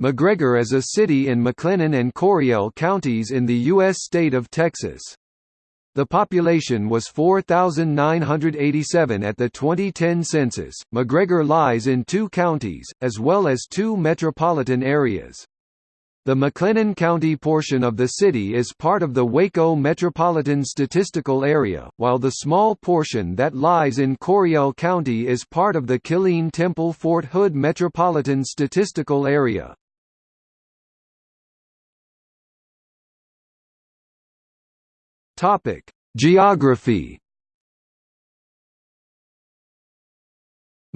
McGregor is a city in McLennan and Coryell counties in the U.S. state of Texas. The population was 4,987 at the 2010 census. McGregor lies in two counties, as well as two metropolitan areas. The McLennan County portion of the city is part of the Waco Metropolitan Statistical Area, while the small portion that lies in Coryell County is part of the Killeen Temple Fort Hood Metropolitan Statistical Area. Topic: Geography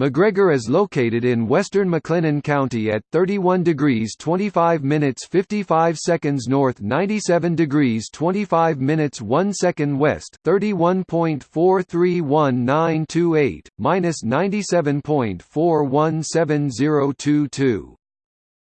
McGregor is located in western McLennan County at 31 degrees 25 minutes 55 seconds north 97 degrees 25 minutes 1 second west 31.431928, minus 97.417022.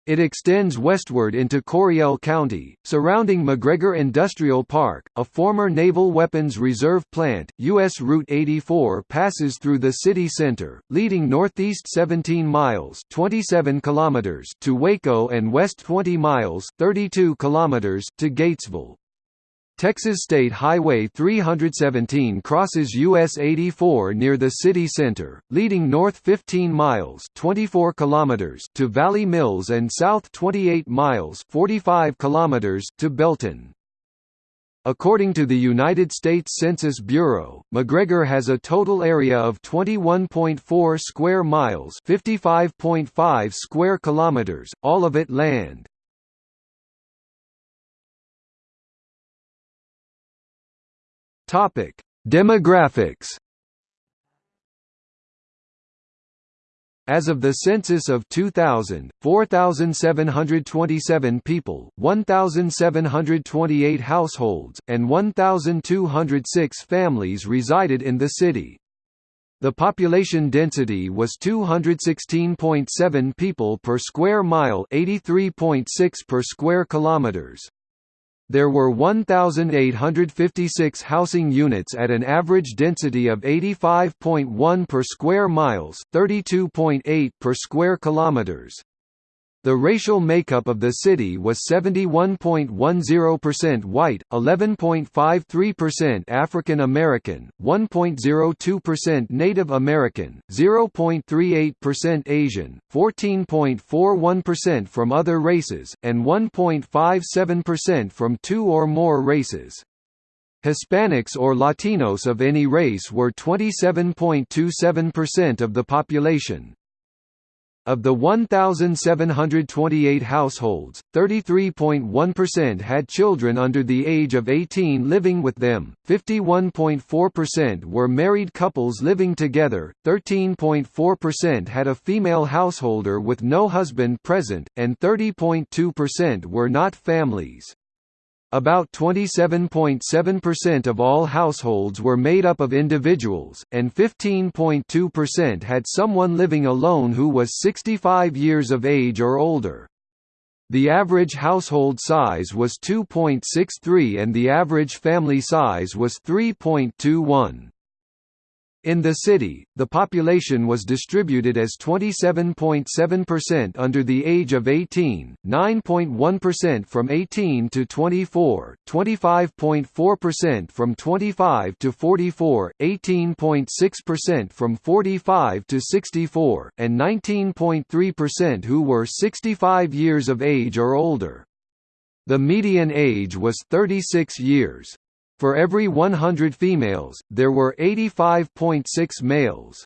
It extends westward into Coryell County, surrounding McGregor Industrial Park, a former Naval Weapons Reserve plant. U.S. Route 84 passes through the city center, leading northeast 17 miles (27 kilometers) to Waco and west 20 miles (32 kilometers) to Gatesville. Texas State Highway 317 crosses US 84 near the city center, leading north 15 miles 24 kilometers to Valley Mills and south 28 miles 45 kilometers to Belton. According to the United States Census Bureau, McGregor has a total area of 21.4 square miles 55.5 square kilometers, all of it land. Topic: Demographics. As of the census of 2000, 4,727 people, 1,728 households, and 1,206 families resided in the city. The population density was 216.7 people per square mile 83.6 per square kilometers. There were 1,856 housing units at an average density of 85.1 per square miles 32.8 per square kilometers. The racial makeup of the city was 71.10% white, 11.53% African American, 1.02% Native American, 0.38% Asian, 14.41% from other races, and 1.57% from two or more races. Hispanics or Latinos of any race were 27.27% of the population. Of the 1,728 households, 33.1% had children under the age of 18 living with them, 51.4% were married couples living together, 13.4% had a female householder with no husband present, and 30.2% were not families. About 27.7% of all households were made up of individuals, and 15.2% had someone living alone who was 65 years of age or older. The average household size was 2.63 and the average family size was 3.21. In the city, the population was distributed as 27.7% under the age of 18, 9.1% from 18 to 24, 25.4% from 25 to 44, 18.6% from 45 to 64, and 19.3% who were 65 years of age or older. The median age was 36 years. For every 100 females, there were 85.6 males.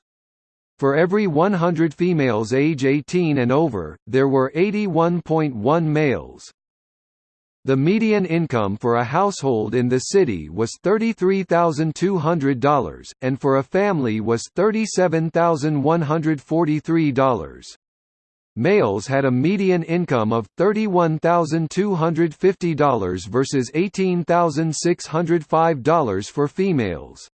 For every 100 females age 18 and over, there were 81.1 males. The median income for a household in the city was $33,200, and for a family was $37,143. Males had a median income of $31,250 versus $18,605 for females.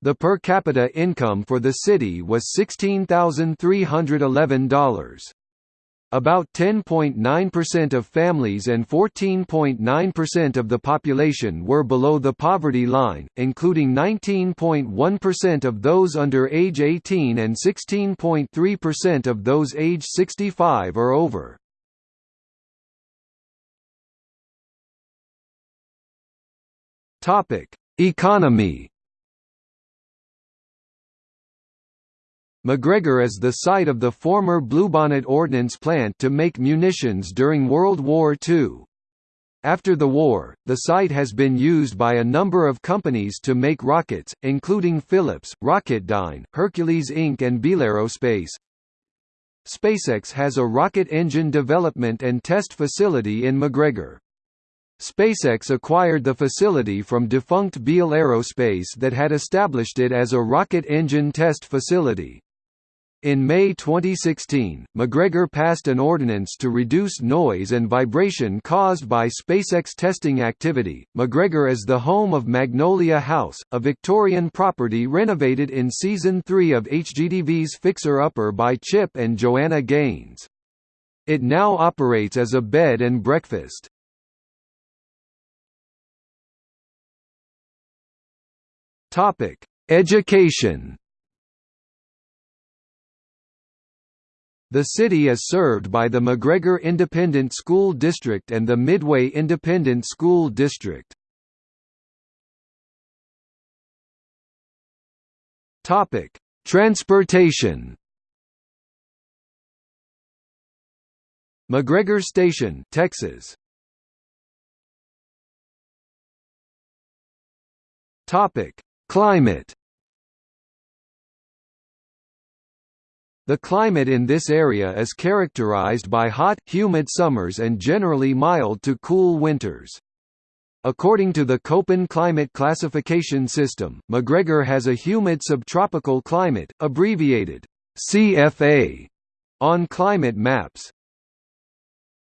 The per capita income for the city was $16,311. About 10.9% of families and 14.9% of the population were below the poverty line, including 19.1% of those under age 18 and 16.3% of those age 65 or over. Economy McGregor is the site of the former Bluebonnet Ordnance Plant to make munitions during World War II. After the war, the site has been used by a number of companies to make rockets, including Phillips, Rocketdyne, Hercules Inc. and Beal Aerospace. SpaceX has a rocket engine development and test facility in McGregor. SpaceX acquired the facility from defunct Beal Aerospace that had established it as a rocket engine test facility. In May 2016, McGregor passed an ordinance to reduce noise and vibration caused by SpaceX testing activity. McGregor is the home of Magnolia House, a Victorian property renovated in season 3 of HGTV's Fixer Upper by Chip and Joanna Gaines. It now operates as a bed and breakfast. Topic: Education The city is served by the McGregor Independent School District and the Midway Independent School District. Topic: Transportation. McGregor Station, Texas. Topic: Climate. The climate in this area is characterized by hot, humid summers and generally mild to cool winters. According to the Köppen climate classification system, McGregor has a humid subtropical climate, abbreviated CFA, on climate maps.